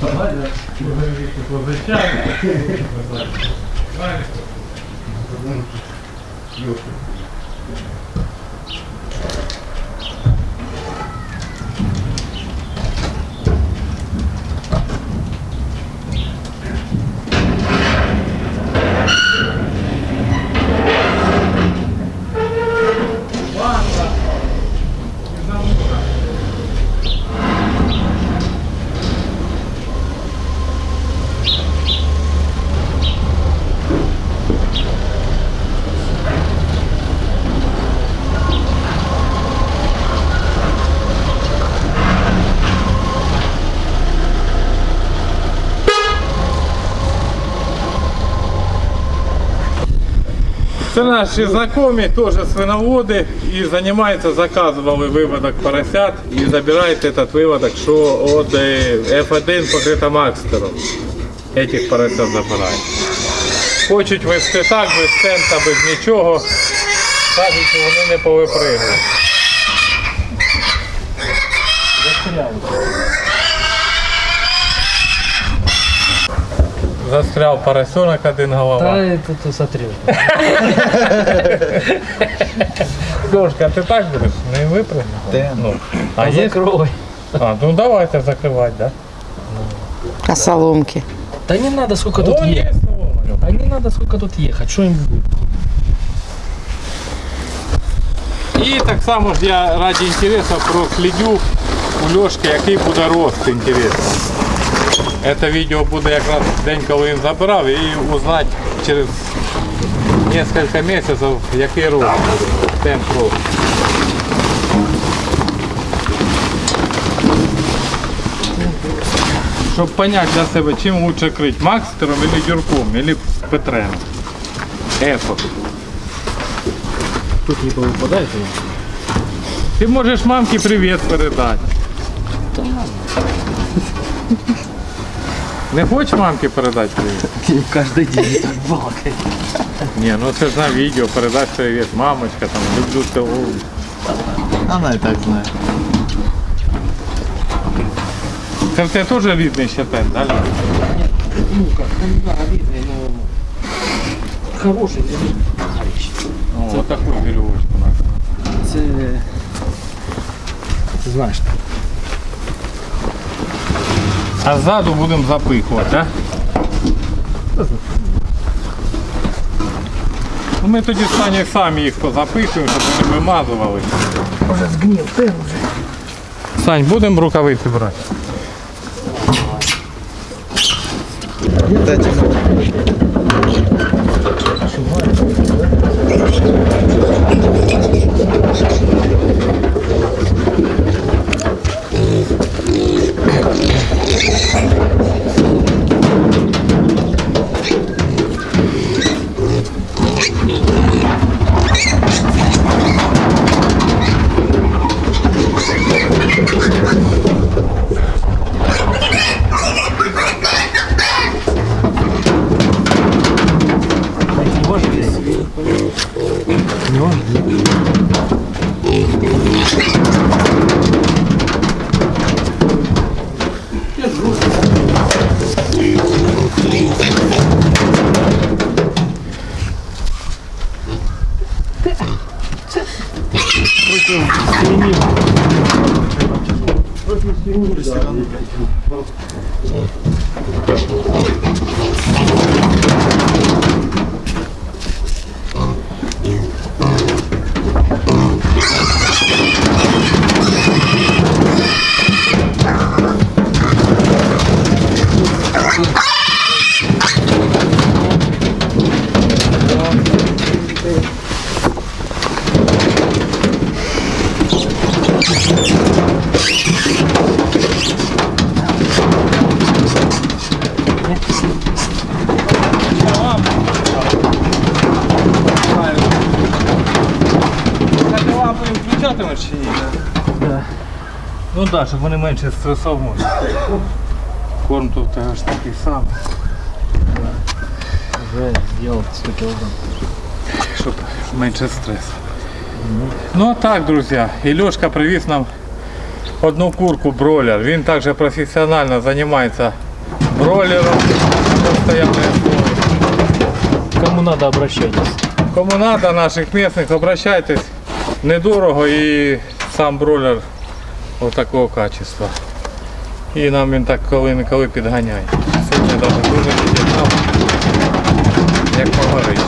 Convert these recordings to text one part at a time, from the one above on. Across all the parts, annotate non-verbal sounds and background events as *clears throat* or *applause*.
Правильно? Це наші знайомі, теж свиноводи і займаються, заказували виводок поросят і забирають этот виводок, що від е, F1 покрита Макстером. Этих поросят забирають. Хочуть вести так, без цента, без нічого. Кажуть, що вони не повипригують. Застряв поросенок один голова. Та это ты смотри. Дошка, а ти так будеш? Не випрыгнеш? Ну. А є? Закрой. А, ну давайте закривати, да? А соломки? Да не надо сколько тут О, є ехать. солома. А не надо сколько тут ехать. Что им будет? І так само ж я раді інтересу прослідю у Льошки, який буде рост інтересно. Це відео буде якраз день, коли він забирав, і узнати через кілька місяців, який рост, темп росту. Щоб зрозуміти для себе, чим лучше крити, Макстером или Дюрком, или Петрем. Ефо. Тут не повыпадает Ти можеш мамці привіт передати. Не хочеш мамці передати привіт? Каждый день так балакает. Ні, ну це ж на відео, передай привіт, мамочка, там, люблю тебе. Она и так знает. Це в тебе теж рідний щетин, да? Лена? Ну как, ну да, видно, но хороший товарищ. О, вот таку вірьовочку надо. Це... Ти знаєш. А ззаду будемо запихувати, так? Ну, ми тоді в Санєю самі їх позапихуємо, щоб вони вимазували. Уже згнів, ти вже. Сань, будемо рукавиці брати? А лампи включатимеш чи ні? Да. Ну так, да, щоб вони менше стресов можуть. Корм тут в тебе ж такий самий. Уже сделал 100 килограмм. щоб менше стресу. Ну а так, друзі, Ільошка привіз нам одну курку бройлер. Він також професіонально займається бройлером на постоянной основі. Кому надо, обращайтесь. Кому надо, наших місцевих, обращайтесь. Недорого і сам бройлер ось такого качества. І нам він так коли-неколи підганяє. Сьогодні навіть дуже підігнав, як погорить.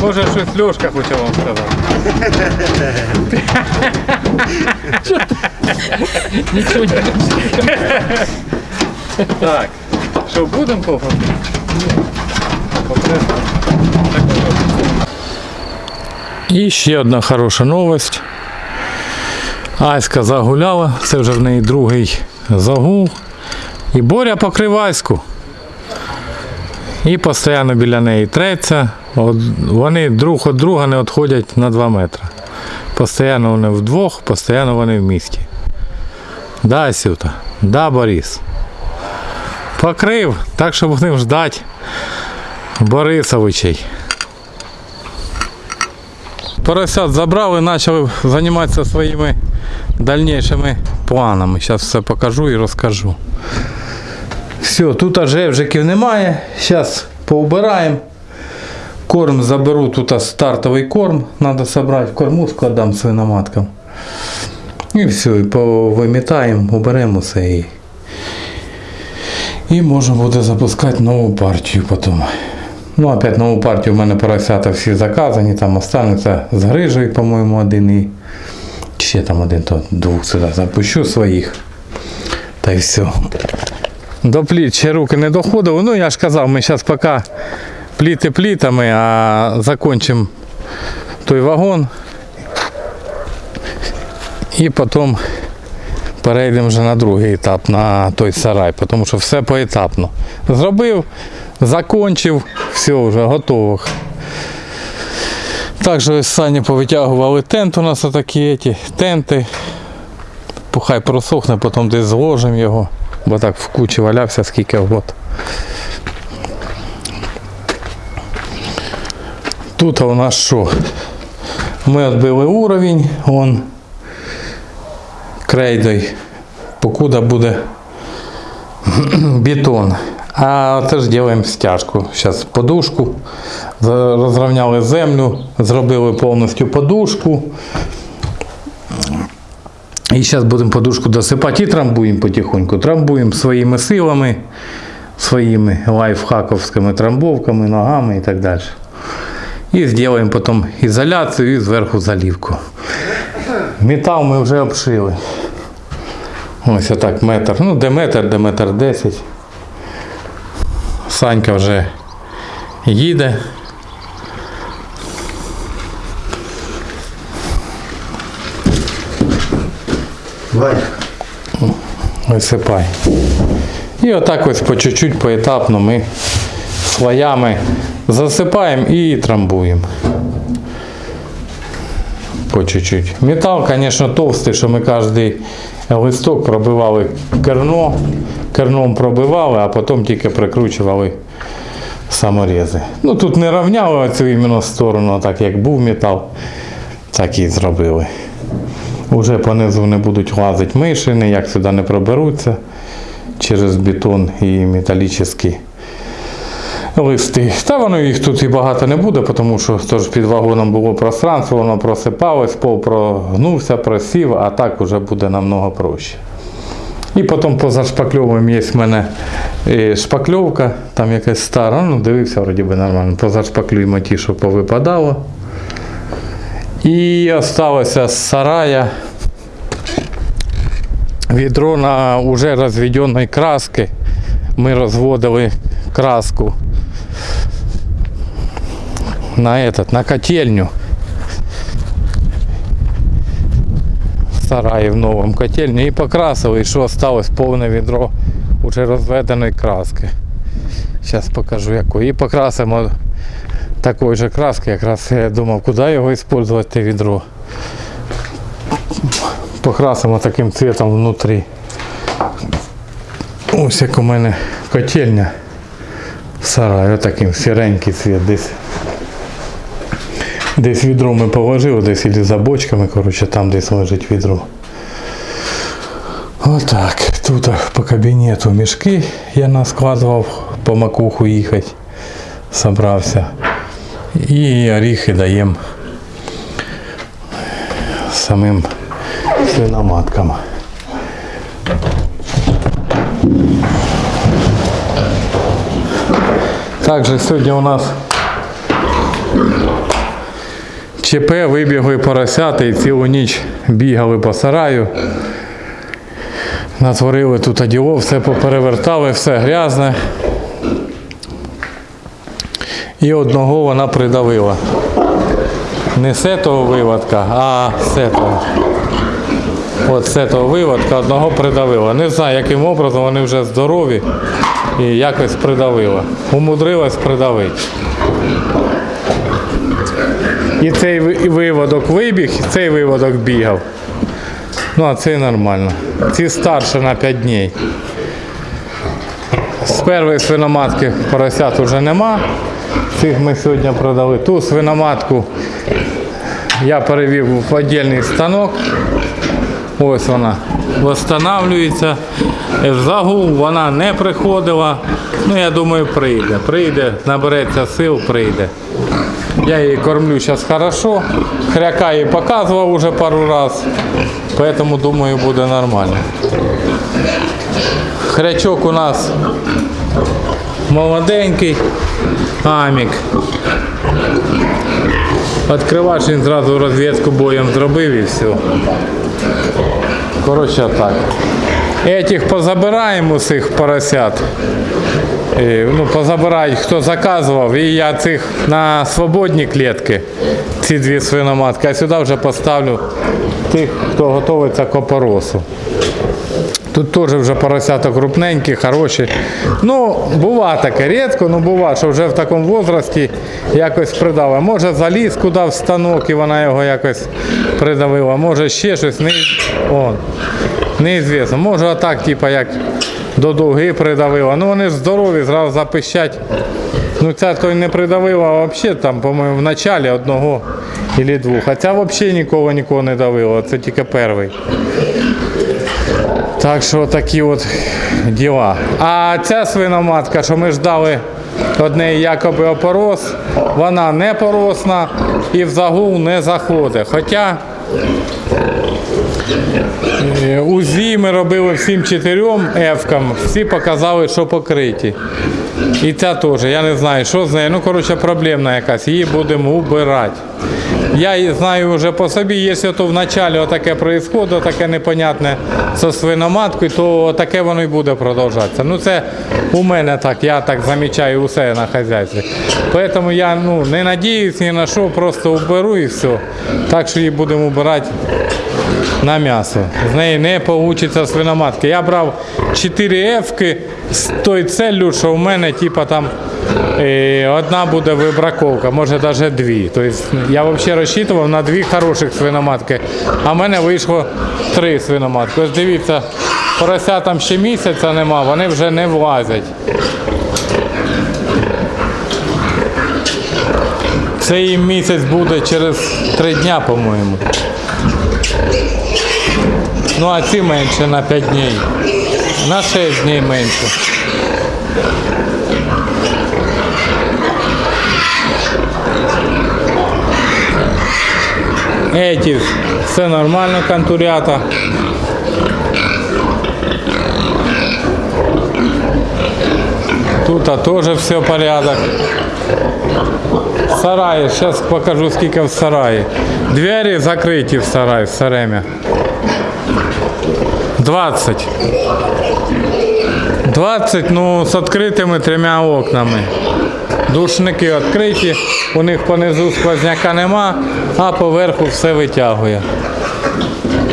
Може щось Льошка хоче вам сказати. Ничего не Так, що будемо поводити? І ще одна хороша новость. Аська загуляла, це вже в неї другий загул. І Боря покривайську. І постійно біля неї треться. Вони друг від друга не відходять на 2 метри. Постійно вони вдвох, постійно вони в місті. Да, Сюта, да, Борис. Покрив, так що будемо ждати Борисовичей. Поросят забрали, почали займатися своїми дальнішими планами. Зараз все покажу і розкажу. Все, тут аж жевжиків немає. Зараз поубираємо. Корм заберу, тут стартовий корм. Треба зібрати кормушку, віддам свиноматкам. І все, і повимітаємо, уберемо все і і можна буде запускати нову партію потім. Ну, опять нову партію в мене поросята всі заказані, там остануться з грижею, по-моєму, один і ще там один, то двох сюди запущу своїх. Та й все. До пліт ще руки не доходили. Ну, я ж казав, ми зараз поки пліти плітами, а закончимо той вагон. І потім перейдемо вже на другий етап, на той сарай, тому що все поетапно. Зробив, закончив, все вже готово. Також ось сані повитягували тент, у нас такі ті, тенти. Пухай просохне, потім десь зложимо його, бо так в кучі валявся скільки год. Тут у нас що? Ми відбили уровень, он крейдою, покуда буде *clears throat* бетон. А теж робимо стяжку. Зараз подушку. Розрівняли землю, зробили повністю подушку. І зараз будемо подушку досипати і трамбуємо потихоньку. Трамбуємо своїми силами, своїми лайфхаковськими трамбовками, ногами і так далі. І зробимо потім ізоляцію і зверху залівку. Метал ми вже обшили. Ось отак метр. Ну, де метр, де метр десять. Санька вже їде. Висипай. І отак ось по чуть-чуть, поетапно ми слоями засипаємо і трамбуємо. По чуть-чуть. Метал, звісно, товстий, що ми кожен листок пробивали керно, керном пробивали, а потім тільки прикручували саморези. Ну тут не рівняли оцю іменно сторону, так як був метал, так і зробили. Уже понизу не будуть лазити миші, ніяк сюди не проберуться через бетон і металічні листи. Та воно їх тут і багато не буде, тому що тож під вагоном було пространство, воно просипалось, пол прогнувся, просів, а так вже буде намного проще. І потім поза шпакльовим є в мене е, шпакльовка, там якась стара, ну дивився, вроді би нормально. Поза шпаклюємо ті, що повипадало. І осталося з сарая відро на уже розведеної краски. Ми розводили краску на этот, на котельню. Сараї в новому котельню і покрасили, і що осталось повне відро уже розведеної краски. Зараз покажу якої. І покрасимо такої же краски, якраз я думав, куди його використовувати відро. Покрасимо таким цвітом внутрі. Ось як у мене котельня в сараї, отаким сіренький цвіт десь. Десь відро ми положили, десь і за бочками, коротше, там десь лежить відро. Отак. Тут по кабінету мішки я наскладував по макуху їхати. Собрався. І оріхи даємо самим свиноматкам. Также сьогодні у нас ЧП вибігли поросята і цілу ніч бігали по сараю. Натворили тут оділо, все поперевертали, все грязне. І одного вона придавила. Не з того виводка, а з того. От з того виводка одного придавила. Не знаю, яким образом вони вже здорові і якось придавила. Умудрилась придавити. І цей виводок вибіг, і цей виводок бігав. Ну, а цей нормально. Ці старше на 5 днів. З першої свиноматки поросят вже нема. Цих ми сьогодні продали. Ту свиноматку я перевів в віддільний станок. Ось вона встановлюється. В загул вона не приходила. Ну, я думаю, прийде. Прийде, набереться сил, прийде. Я ей кормлю сейчас хорошо. Хряка ей показывал уже пару раз. Поэтому думаю будет нормально. Хрячок у нас молоденький. Амік. Відкривач він зразу розвідку боєм зробив і все. Коротше так. Этих позабираємо усіх поросят. І, Ну, позабирають, хто заказував. І я цих на свободні клітки, ці дві свиноматки, а сюди вже поставлю тих, хто готується к опоросу. Тут теж вже поросята крупненькі, хороші. Ну, бува таке рідко, ну бува, що вже в такому возрасті якось придала. Може заліз куди в станок і вона його якось придавила, може ще щось, не, о, неізвісно. Може отак, типу, як до дуги придавила. Ну вони ж здорові, зразу запищать. Ну ця то й не придавила, взагалі там, по-моєму, в началі одного або двох. А ця взагалі нікого нікого не давила, це тільки перший. Так що такі от діла. А ця свиноматка, що ми ждали одне якоби опорос, вона не поросна і в загул не заходить. Хоча е, УЗІ ми робили всім чотирьом ефкам, всі показали, що покриті. І ця теж, я не знаю, що з нею. Ну, коротше, проблемна якась, її будемо убирати. Я знаю вже по собі, якщо то вначалі отаке происходить, таке непонятне зі свиноматкою, то таке воно і буде продовжатися. Ну це у мене так, я так замічаю усе на хазяйстві. Тому я ну, не надіюсь ні на що, просто уберу і все. Так що її будемо убирати на м'ясо. З неї не вийде свиноматки. Я брав 4 ефки з тою целлю, що в мене типа там е, одна буде вибраковка, може навіть дві. Тобто я взагалі розчитував на дві хороших свиноматки, а в мене вийшло три свиноматки. Ось дивіться, поросятам ще місяця нема, вони вже не влазять. Це їм місяць буде через три дня, по-моєму. Ну а ці менше на 5 днів. На 6 днів менше. Эти все нормально, контурята. Тут а тоже все порядок. Сараї, сейчас покажу скільки в сараї. Двері закриті в сараї, в саремі. 20. 20, ну, з відкритими трьома окнами. Душники відкриті, у них понизу сквозняка нема, а поверху все витягує.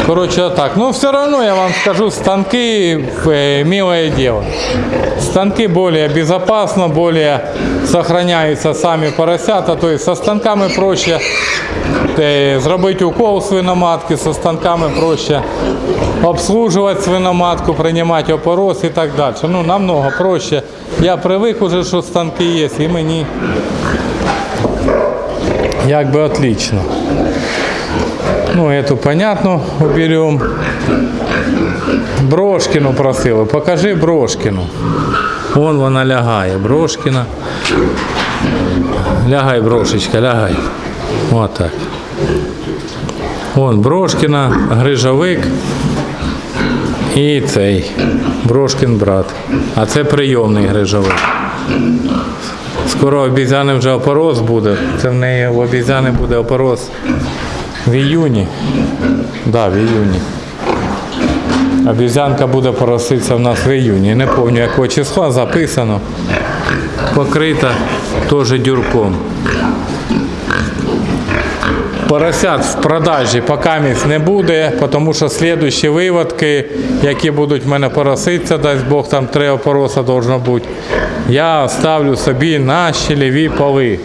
Коротше, так. Ну, все равно я вам скажу, станки э, милое дело. Станки более безопасно, более сохраняются сами поросята. То есть со станками проще е, зробити укол свиноматки, со станками проще обслуживать свиноматку, приймати опорос і так далі. Ну, намного проще. Я привик уже, що станки є, і мені як би отлично. Ну, эту понятно уберем. Брошкину просили. Покажи Брошкину. Вон вона лягає. Брошкина. Лягай, брошечка, лягай. Вот так. Вон Брошкина, Грижовик і цей Брошкин брат. А це прийомний Грижовик. Скоро обізяни вже опороз буде. Це в неї в обізяни буде опороз в іюні. Да, в іюні. Обізянка буде пороситися в нас в іюні. Не пам'ятаю якого числа записано. Покрита теж дюрком. Поросят в продажі поки не буде, тому що слідуючі виводки, які будуть в мене пороситися, дасть Бог, там три опороса должно бути, я ставлю собі на щелеві поли.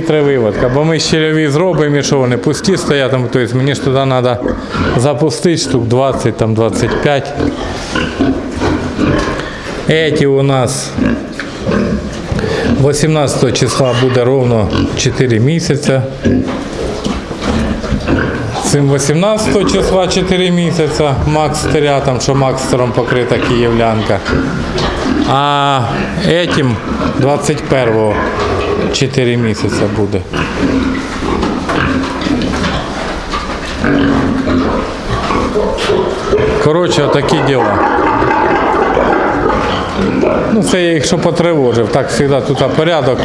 Всі. Бо ми щелеві зробимо, і що вони пусті стоять, тобто мені ж туди треба запустити штук 20, там 25. Эти у нас 18 числа буде ровно 4 місяця. Цим 18 числа 4 місяця Макстера, там що Макстером покрита київлянка. А этим 21 4 місяця буде. Коротше, такі діла. Ну, це я їх що потривожив. Так завжди тут порядок.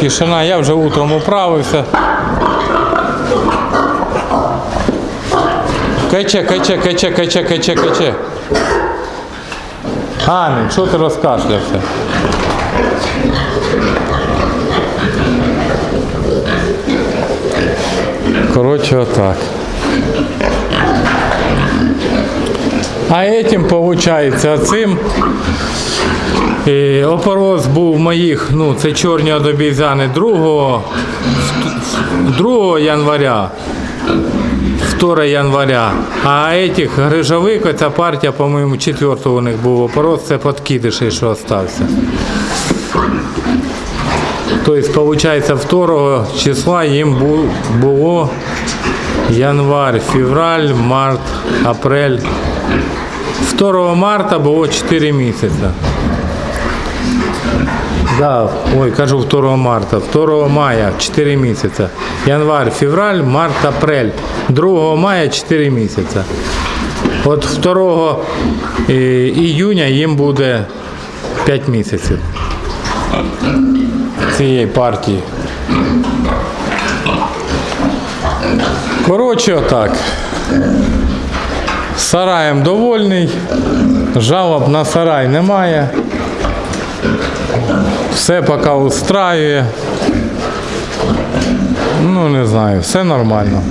Тишина, я вже утром управився. Каче, каче, каче, каче, каче, каче. Амінь, що ти розкашлявся? Коротше, отак. А этим, получается, цим е, опороз був моїх, ну, це чорні одобізяни 2, 2 января. 2 января. А этих грижовик, оця партія, по-моєму, 4 у них був опороз, це подкидиші, що остався. Тобто, виходить, 2 числа їм бу- було январь, февраль, март, апрель. 2 марта було 4 місяці. Да, ой, кажу 2 марта, 2 мая 4 місяці. Январь, февраль, март, апрель. 2 мая 4 місяці. От 2 е, июня їм буде 5 місяців цієї партії. Коротше, отак. Сараєм довольний. Жалоб на сарай немає. Все поки устраює. Ну, не знаю, все нормально.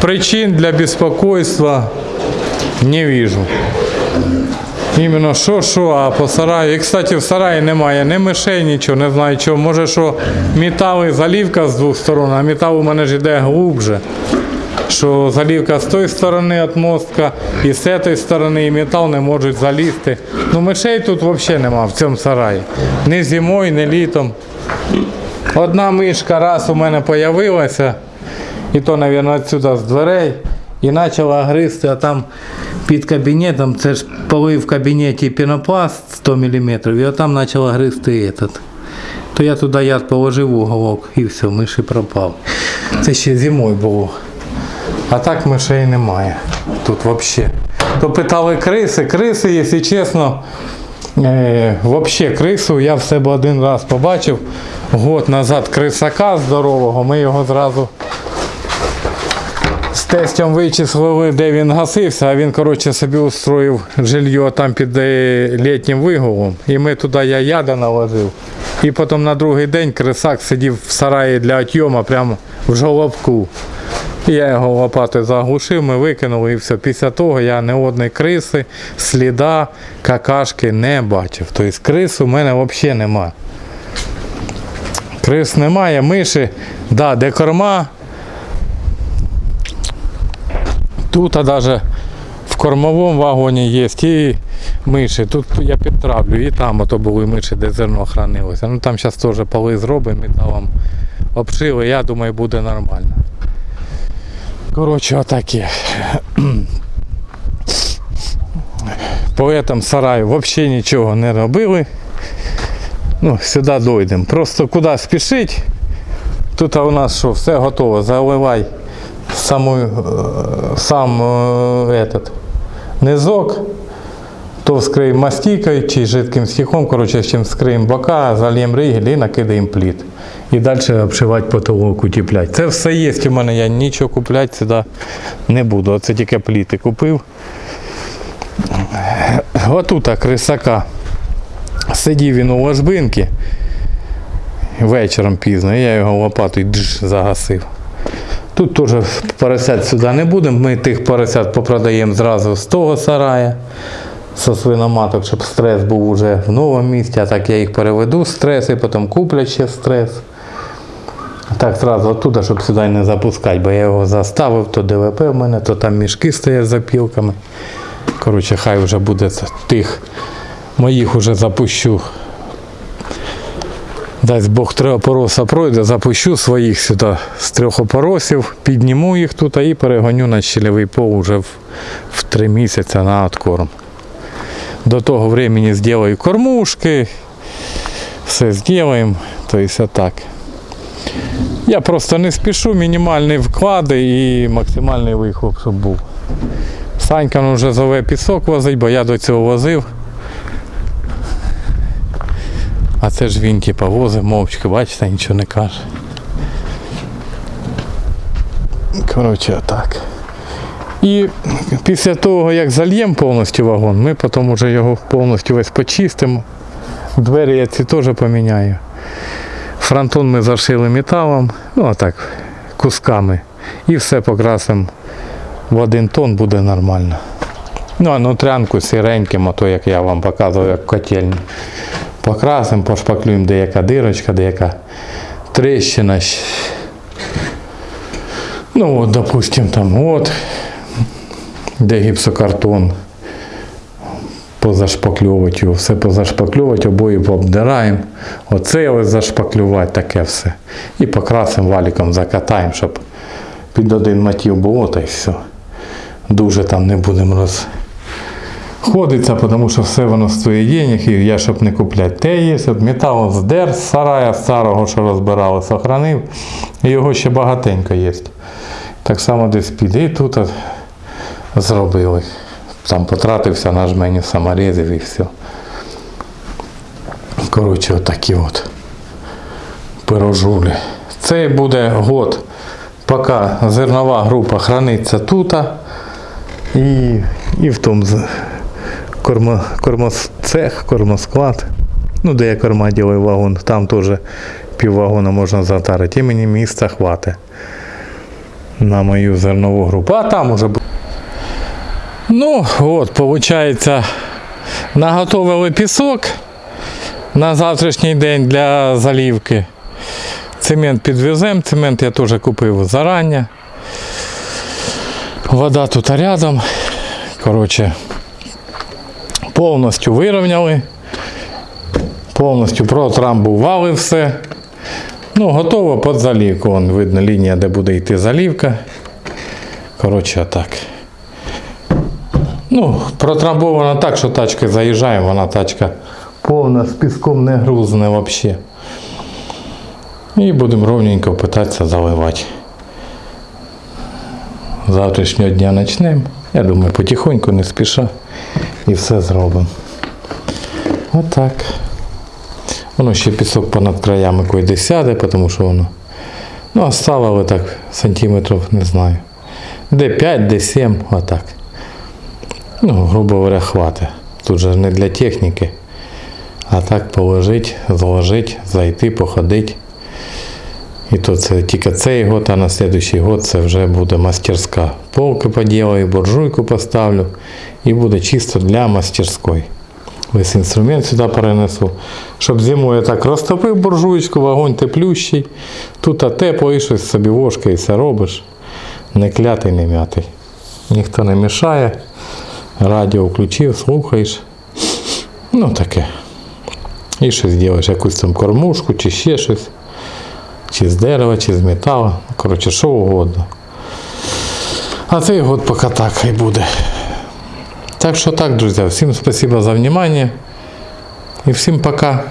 Причин для беспокойства не вижу. Іменно що, що, а по сараю. І, кстати, в сараї немає ні мишей, нічого, не знаю чого. Може, що метал і залівка з двох сторон, а метал у мене ж йде глубже. Що залівка з тої сторони від мостка і з цієї сторони і метал не можуть залізти. Ну мишей тут взагалі нема в цьому сараї. Ні зимою, ні літом. Одна мишка раз у мене з'явилася, і то, мабуть, відсюди з дверей, і почала гризти, а там під кабінетом, це ж поли в кабінеті пінопласт 100 мм, і отам почала гризти этот. То я туди яд положив уголок і все, миші пропав. Це ще зимою було. А так мишей немає тут взагалі. То питали криси. Криси, якщо чесно, е, взагалі крису я в себе один раз побачив. Год назад крисака здорового, ми його зразу з тестем вичислили, де він гасився, а він, коротше, собі устроїв жилье там під е, літнім вигулом. І ми туди я яда наложив. І потім на другий день крисак сидів в сараї для отйому прямо в жолобку. І Я його лопатою заглушив, ми викинули і все. Після того я ні одної криси, сліда, какашки не бачив. Тобто крис у мене взагалі немає. Крис немає, миші, да, де корма. Тут навіть в кормовому вагоні є і миші. Тут я підтравлю, і там ото були миші, де зерно хранилося. Ну там зараз теж поли зробимо там обшили, я думаю, буде нормально. Коротше, отаке. По этому сараю взагалі нічого не робили. Ну, сюди дойдемо. Просто куди спішить. Тут у нас що, все готово. Заливай саму, е, сам е, этот, низок. То вскриємо мастикою чи жидким стіхом, коротше, чим вскриємо бока, зальємо ригель і накидаємо пліт. І далі обшивати потолок, утепляти. Це все є у мене, я нічого купляти сюди не буду. Оце тільки пліти купив. Отута крисака. Сидів він у ложбинки вечором пізно, я його лопатою загасив. Тут теж поросят сюди не будемо. Ми тих поросят попродаємо зразу з того сарая. Со свиноматок, щоб стрес був уже в новому місці, а так я їх переведу стрес і потім куплять ще стрес. Так зразу оттуда, щоб сюди не запускати, бо я його заставив, то ДВП в мене, то там мішки стоять з запілками. Коротше, хай вже буде тих моїх уже запущу. Дасть Бог три опороса пройде, запущу своїх сюди з трьох опоросів, підніму їх тут і перегоню на щелевий пол вже в, в три місяці на откорм. До того времени зроблю кормушки, все зробимо, тобто так. Я просто не спішу, мінімальні вклади і максимальний вихлоп, щоб був. Санька ну, вже зове пісок возить, бо я до цього возив. А це ж він типа возить мовчки, бачите, нічого не каже. Коротше, отак. І після того, як зальємо повністю вагон, ми потім вже його повністю весь почистимо. Двері я ці теж поміняю. Фронтон ми зашили металом, ну а так, кусками. І все покрасимо в один тон буде нормально. Ну, а нутрянку сіреньким, а то як я вам показував, як котельні. Покрасимо, пошпаклюємо, де яка дирочка, де яка тріщина. Ну от, допустим, там от, де гіпсокартон. Позашпакльовувати його, все позашпакльовувати, обої пообдираємо. Оце ось зашпаклювати, таке все. І покрасимо валіком, закатаємо, щоб під один мотив було, та й все. Дуже там не будемо розходитися, тому що все воно стоїть денег, і я щоб не купляти. Те є, от метал здер з сарая старого, що розбирали, сохранив. І його ще багатенько є. Так само десь піде і тут зробили. Там потратився на жмені саморезів і все. Коротше, отакі от пирожулі. Це буде год, поки зернова група храниться тут. І, і в тому кормо, кормоцех, кормосклад. Ну, де я корма ділаю вагон, там теж піввагона можна затарити. І мені місця хватить на мою зернову групу. А там уже. Ну, от, виходить, наготовили пісок на завтрашній день для залівки. Цемент підвеземо, цемент я теж купив зарані. Вода тут рядом. Коротше, повністю вирівняли. Повністю протрамбували все. Ну, готово під залівку. Вон видно лінія, де буде йти залівка. Коротше, так. Ну, протрамбована так, що тачка заїжджає, вона тачка повна, з піском не грузне взагалі. І будемо ровненько питатися заливати. Завтрашнього дня почнемо. Я думаю, потихоньку, не спіша. І все зробимо. Отак. Воно ще пісок понад краями койде сяде, тому що воно. Ну, оставили так сантиметрів, не знаю. Де 5, де 7, отак. Ну, грубо говоря, хватить. Тут же не для техніки. А так положить, зложить, зайти, походити. І то це тільки цей год, а на наступний год це вже буде мастерська. Полки поділаю, буржуйку поставлю і буде чисто для мастерської. Весь інструмент сюди перенесу. Щоб зимою я так розтопив буржуйку, вогонь теплющий. Тут тепло і щось собі вошкається робиш. Не клятий, не м'ятий. Ніхто не мішає. Радіо включив, слухаєш. Ну таке. І щось робиш, якусь там кормушку чи ще щось. Чи з дерева, чи з металу. Коротше, що угодно. А цей год поки так і буде. Так що так, друзі, всім спасибо за внимание. І всім пока.